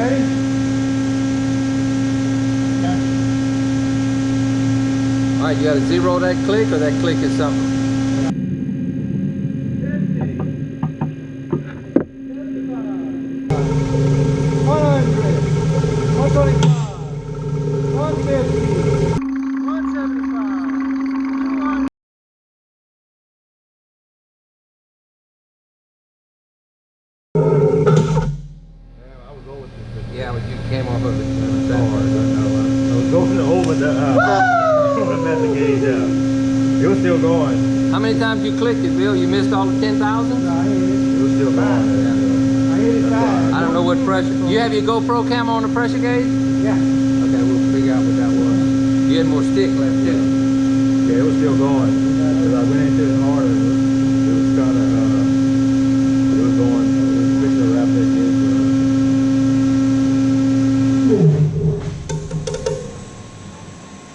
Ready? All right, you got to zero that click or that click is something? Yeah, but you came off of it. I I, was going over the, uh, the metal gauge out. It was still going. How many times you clicked it, Bill? You missed all the 10,000? No, I hit it. It was still going. I hit it fast. I don't know what pressure. You have your GoPro camera on the pressure gauge? Yeah. Okay, we'll figure out what that was. You had more stick left too. Yeah, it was still going.